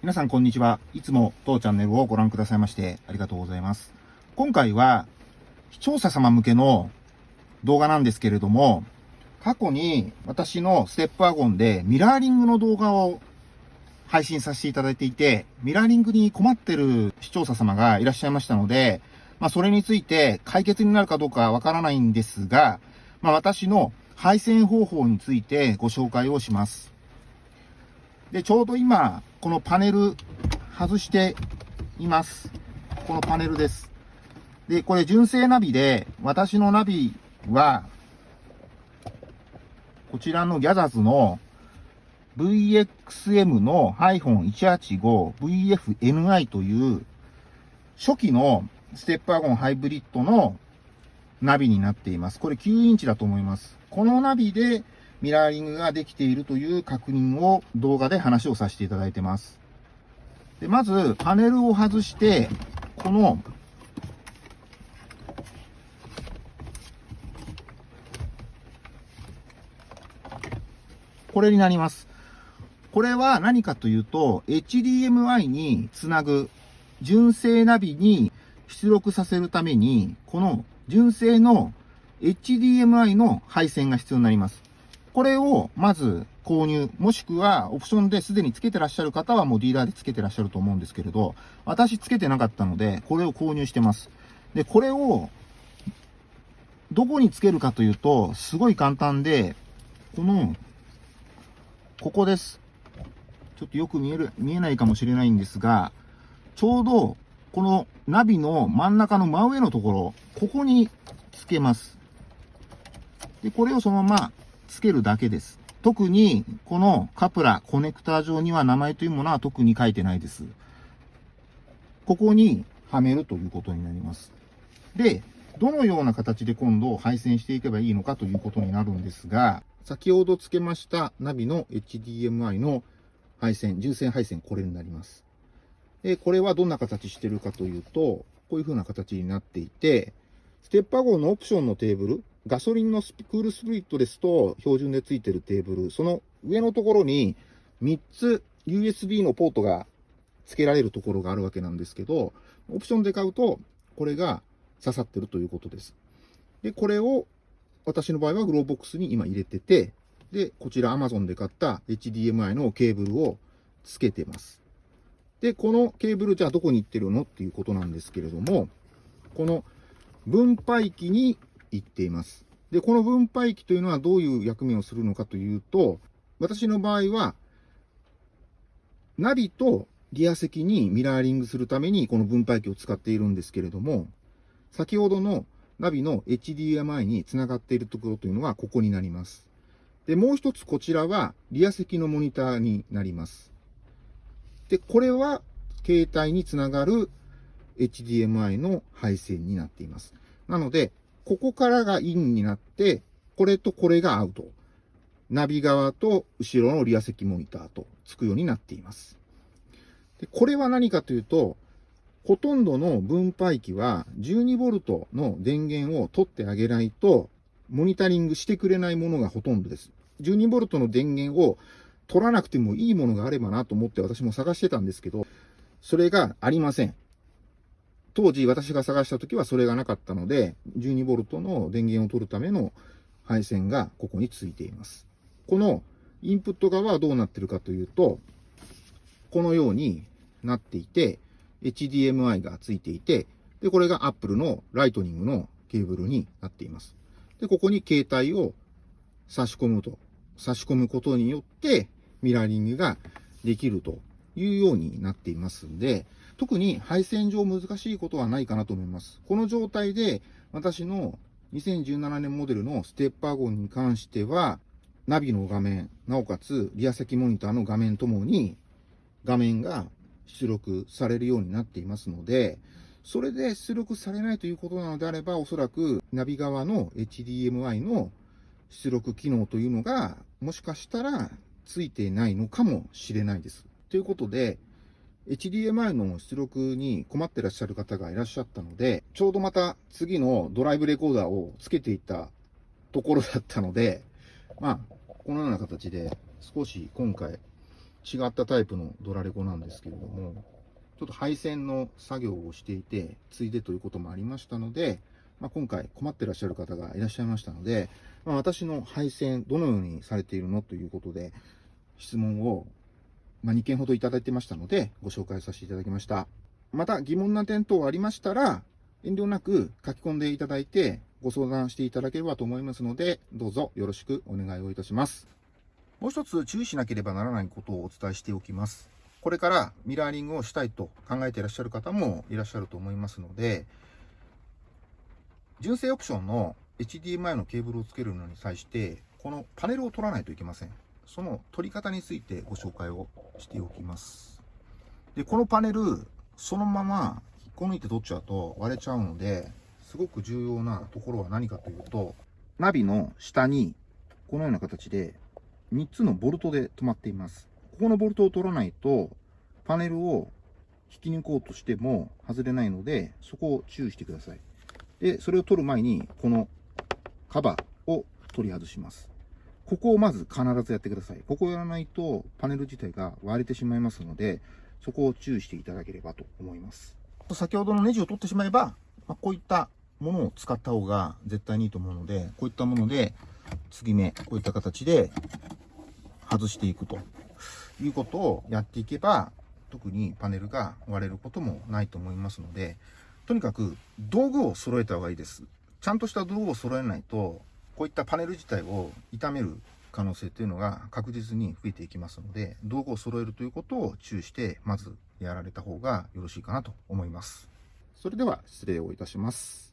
皆さんこんにちは。いつも当チャンネルをご覧くださいましてありがとうございます。今回は視聴者様向けの動画なんですけれども、過去に私のステップワゴンでミラーリングの動画を配信させていただいていて、ミラーリングに困ってる視聴者様がいらっしゃいましたので、まあそれについて解決になるかどうかわからないんですが、まあ私の配線方法についてご紹介をします。で、ちょうど今、このパネル外しています。このパネルです。で、これ純正ナビで、私のナビは、こちらのギャザズの VXM の -185VFNI という初期のステップワゴンハイブリッドのナビになっています。これ9インチだと思います。このナビでミラーリングができているという確認を動画で話をさせていただいてます。で、まずパネルを外して、このこれになります。これは何かというと、HDMI につなぐ純正ナビに出力させるために、この純正の HDMI の配線が必要になります。これをまず購入、もしくはオプションですでに付けてらっしゃる方はもうディーラーで付けてらっしゃると思うんですけれど、私付けてなかったので、これを購入してます。で、これをどこに付けるかというと、すごい簡単で、この、ここです。ちょっとよく見える、見えないかもしれないんですが、ちょうど、このナビの真ん中の真上のところ、ここにつけます。で、これをそのままつけるだけです。特に、このカプラ、コネクター上には名前というものは特に書いてないです。ここにはめるということになります。で、どのような形で今度配線していけばいいのかということになるんですが、先ほど付けましたナビの HDMI の配線、重線配線、これになります。で、これはどんな形してるかというと、こういう風な形になっていて、ステップワゴンのオプションのテーブル、ガソリンのスクールスプリットですと標準で付いてるテーブル、その上のところに3つ USB のポートが付けられるところがあるわけなんですけど、オプションで買うと、これが刺さってるということです。で、これを私の場合はグローボックスに今入れてて、で、こちら Amazon で買った HDMI のケーブルをつけてます。で、このケーブルじゃあどこに行ってるの？っていうことなんですけれども、この分配器に行っています。で、この分配器というのはどういう役目をするのかというと、私の場合は、ナビとリア席にミラーリングするためにこの分配器を使っているんですけれども、先ほどのナビの HDMI につながっているところというのはここになります。で、もう一つこちらはリア席のモニターになります。で、これは携帯につながる HDMI の配線になっています。なので、ここからがインになって、これとこれがアウト。ナビ側と後ろのリア席モニターとつくようになっています。でこれは何かというと、ほとんどの分配器は 12V の電源を取ってあげないと、モニタリングしてくれないものがほとんどです。12V の電源を取らなくてもいいものがあればなと思って私も探してたんですけど、それがありません。当時私が探した時はそれがなかったので、12V の電源を取るための配線がここについています。このインプット側はどうなってるかというと、このようになっていて、HDMI がついていて、で、これが Apple のライトニングのケーブルになっています。で、ここに携帯を差し込むと、差し込むことによってミラーリングができるというようになっていますんで、特に配線上難しいことはないかなと思います。この状態で私の2017年モデルのステップワゴンに関しては、ナビの画面、なおかつリア席モニターの画面ともに画面が出力されるようになっていますので、それで出力されないということなのであれば、おそらくナビ側の HDMI の出力機能というのが、もしかしたらついていないのかもしれないです。ということで、HDMI の出力に困ってらっしゃる方がいらっしゃったので、ちょうどまた次のドライブレコーダーをつけていったところだったので、まあ、このような形で少し今回違ったタイプのドラレコなんですけれども、ちょっと配線の作業をしていて、ついでということもありましたので、まあ、今回困ってらっしゃる方がいらっしゃいましたので、まあ、私の配線どのようにされているのということで、質問を、まあ、2件ほどいただいてましたので、ご紹介させていただきました。また疑問な点等ありましたら、遠慮なく書き込んでいただいて、ご相談していただければと思いますので、どうぞよろしくお願いをいたします。もう一つ注意しなければならないことをお伝えしておきます。これからミラーリングをしたいと考えていらっしゃる方もいらっしゃると思いますので、純正オプションの HDMI のケーブルをつけるのに際して、このパネルを取らないといけません。その取り方についてご紹介をしておきます。で、このパネル、そのまま引っこ抜いて取っちゃうと割れちゃうので、すごく重要なところは何かというと、ナビの下にこのような形で3つのボルトで止まっています。ここのボルトを取らないと、パネルを引き抜こうとしても外れないので、そこを注意してください。で、それを取る前に、このカバーを取り外します。ここをまず必ずやってください。ここをやらないと、パネル自体が割れてしまいますので、そこを注意していただければと思います。先ほどのネジを取ってしまえば、まあ、こういったものを使った方が絶対にいいと思うので、こういったもので、継ぎ目、こういった形で外していくということをやっていけば、特にパネルが割れることもないと思いますので、とにかく道具を揃えた方がいいです。ちゃんとした道具を揃えないと、こういったパネル自体を傷める可能性というのが確実に増えていきますので、道具を揃えるということを注意して、まずやられた方がよろしいかなと思います。それでは失礼をいたします。